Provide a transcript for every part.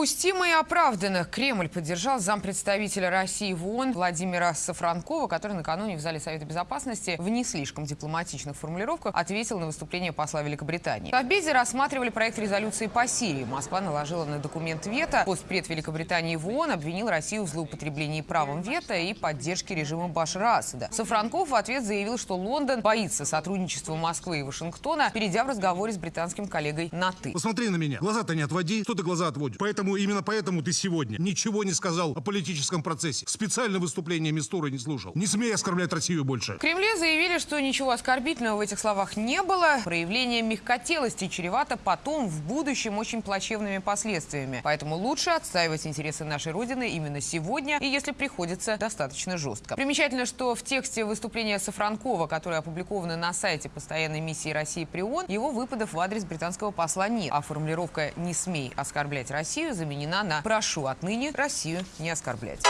Допустимо и оправданно. Кремль поддержал зампредставителя России в ООН Владимира Сафранкова, который накануне в зале Совета Безопасности в не слишком дипломатичных формулировках ответил на выступление посла Великобритании. В Обеде рассматривали проект резолюции по Сирии. Москва наложила на документ вето. Постпред Великобритании в ООН обвинил Россию в злоупотреблении правом вето и поддержке режима Башара Асада. Сафранков в ответ заявил, что Лондон боится сотрудничества Москвы и Вашингтона, перейдя в разговоре с британским коллегой на «ты». Посмотри на меня. Глаза-то не отводи. Что ты глаза отводишь? Поэтому, именно поэтому ты сегодня ничего не сказал о политическом процессе. Специально выступление Мистуры не слушал. Не смей оскорблять Россию больше. В Кремле заявили, что ничего оскорбительного в этих словах не было. Проявление мягкотелости чревато потом, в будущем, очень плачевными последствиями. Поэтому лучше отстаивать интересы нашей Родины именно сегодня и, если приходится, достаточно жестко. Примечательно, что в тексте выступления Сафранкова, которое опубликовано на сайте постоянной миссии России при ООН, его выпадов в адрес британского посла нет. А формулировка «не смей оскорблять Россию» заменена на «прошу отныне Россию не оскорблять».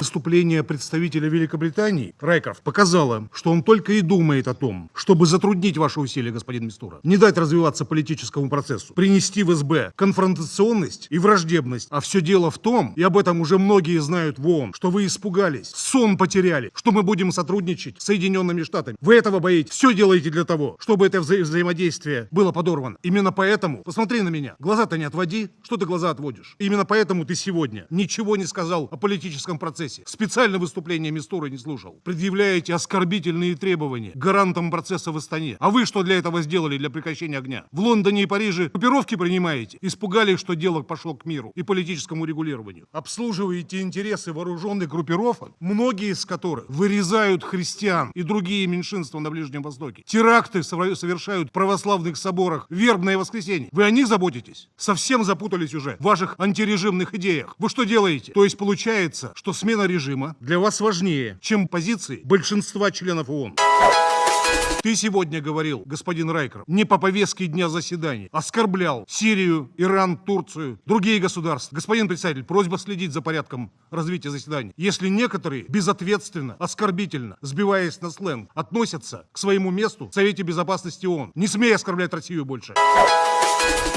Выступление представителя Великобритании Райков показало, что он только и думает о том, чтобы затруднить ваши усилия, господин Мистура, не дать развиваться политическому процессу, принести в СБ конфронтационность и враждебность. А все дело в том, и об этом уже многие знают в ООН, что вы испугались, сон потеряли, что мы будем сотрудничать с Соединенными Штатами. Вы этого боитесь. Все делаете для того, чтобы это вза взаимодействие было подорвано. Именно поэтому, посмотри на меня, глаза-то не отводи, что ты глаза отводишь. Именно поэтому ты сегодня ничего не сказал о политическом процессе. Специально выступление Мистуры не слушал. Предъявляете оскорбительные требования гарантам процесса в Астане. А вы что для этого сделали, для прекращения огня? В Лондоне и Париже группировки принимаете? Испугались, что дело пошло к миру и политическому регулированию. Обслуживаете интересы вооруженных группировок, многие из которых вырезают христиан и другие меньшинства на Ближнем Востоке. Теракты совершают в православных соборах, вербное воскресенье. Вы о них заботитесь? Совсем запутались уже в ваших антирежимных идеях. Вы что делаете? То есть получается, что смена режима для вас важнее, чем позиции большинства членов ООН. Ты сегодня говорил, господин Райкер, не по повестке дня заседания, оскорблял Сирию, Иран, Турцию, другие государства. Господин председатель, просьба следить за порядком развития заседания. Если некоторые безответственно, оскорбительно, сбиваясь на сленг, относятся к своему месту в Совете Безопасности ООН, не смей оскорблять Россию больше.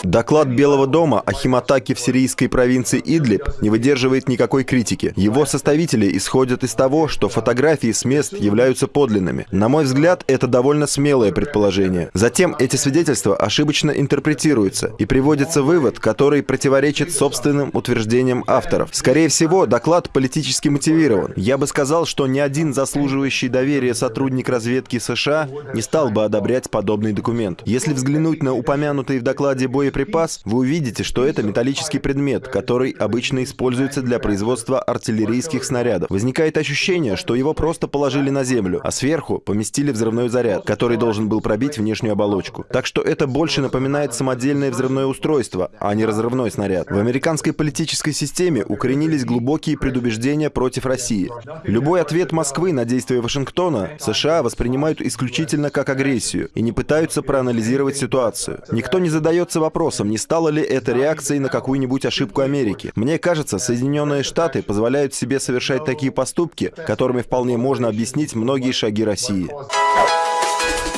Доклад Белого дома о химатаке в сирийской провинции Идлиб не выдерживает никакой критики. Его составители исходят из того, что фотографии с мест являются подлинными. На мой взгляд, это довольно смелое предположение. Затем эти свидетельства ошибочно интерпретируются и приводится вывод, который противоречит собственным утверждениям авторов. Скорее всего, доклад политически мотивирован. Я бы сказал, что ни один заслуживающий доверия сотрудник разведки США не стал бы одобрять подобный документ. Если взглянуть на упомянутые в докладе боеприпас, вы увидите, что это металлический предмет, который обычно используется для производства артиллерийских снарядов. Возникает ощущение, что его просто положили на землю, а сверху поместили взрывной заряд, который должен был пробить внешнюю оболочку. Так что это больше напоминает самодельное взрывное устройство, а не разрывной снаряд. В американской политической системе укоренились глубокие предубеждения против России. Любой ответ Москвы на действия Вашингтона США воспринимают исключительно как агрессию и не пытаются проанализировать ситуацию. Никто не задается вопросом, не стало ли это реакцией на какую-нибудь ошибку Америки. Мне кажется, Соединенные Штаты позволяют себе совершать такие поступки, которыми вполне можно объяснить многие шаги России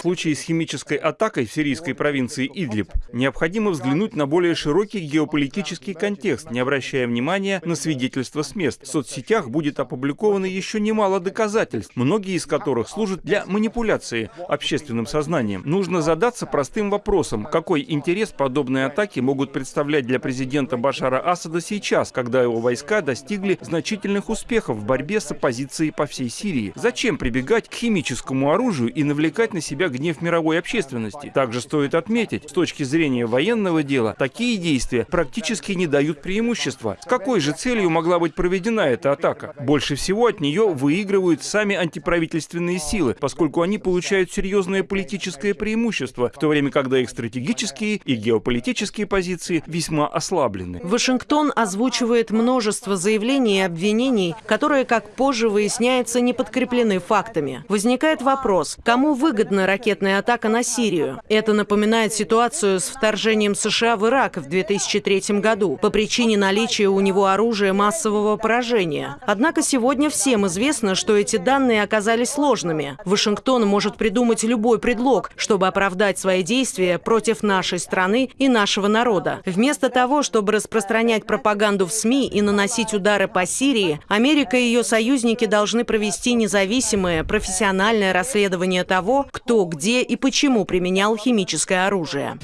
случае с химической атакой в сирийской провинции Идлиб необходимо взглянуть на более широкий геополитический контекст, не обращая внимания на свидетельства с мест. В соцсетях будет опубликовано еще немало доказательств, многие из которых служат для манипуляции общественным сознанием. Нужно задаться простым вопросом, какой интерес подобные атаки могут представлять для президента Башара Асада сейчас, когда его войска достигли значительных успехов в борьбе с оппозицией по всей Сирии. Зачем прибегать к химическому оружию и навлекать на себя гнев мировой общественности. Также стоит отметить, с точки зрения военного дела, такие действия практически не дают преимущества. С какой же целью могла быть проведена эта атака? Больше всего от нее выигрывают сами антиправительственные силы, поскольку они получают серьезное политическое преимущество, в то время когда их стратегические и геополитические позиции весьма ослаблены. Вашингтон озвучивает множество заявлений и обвинений, которые, как позже выясняется, не подкреплены фактами. Возникает вопрос, кому выгодно ракеты ракетная атака на Сирию. Это напоминает ситуацию с вторжением США в Ирак в 2003 году по причине наличия у него оружия массового поражения. Однако сегодня всем известно, что эти данные оказались сложными. Вашингтон может придумать любой предлог, чтобы оправдать свои действия против нашей страны и нашего народа. Вместо того, чтобы распространять пропаганду в СМИ и наносить удары по Сирии, Америка и ее союзники должны провести независимое, профессиональное расследование того, кто, где и почему применял химическое оружие.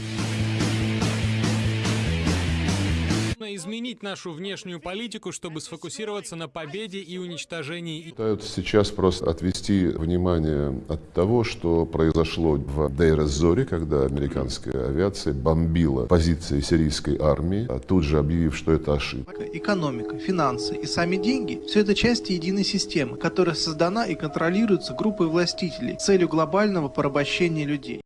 Изменить нашу внешнюю политику, чтобы сфокусироваться на победе и уничтожении. Пытаются сейчас просто отвести внимание от того, что произошло в Дейр-эз-Зоре, когда американская авиация бомбила позиции сирийской армии, а тут же объявив, что это ошибка. Экономика, финансы и сами деньги – все это части единой системы, которая создана и контролируется группой властителей с целью глобального порабощения людей.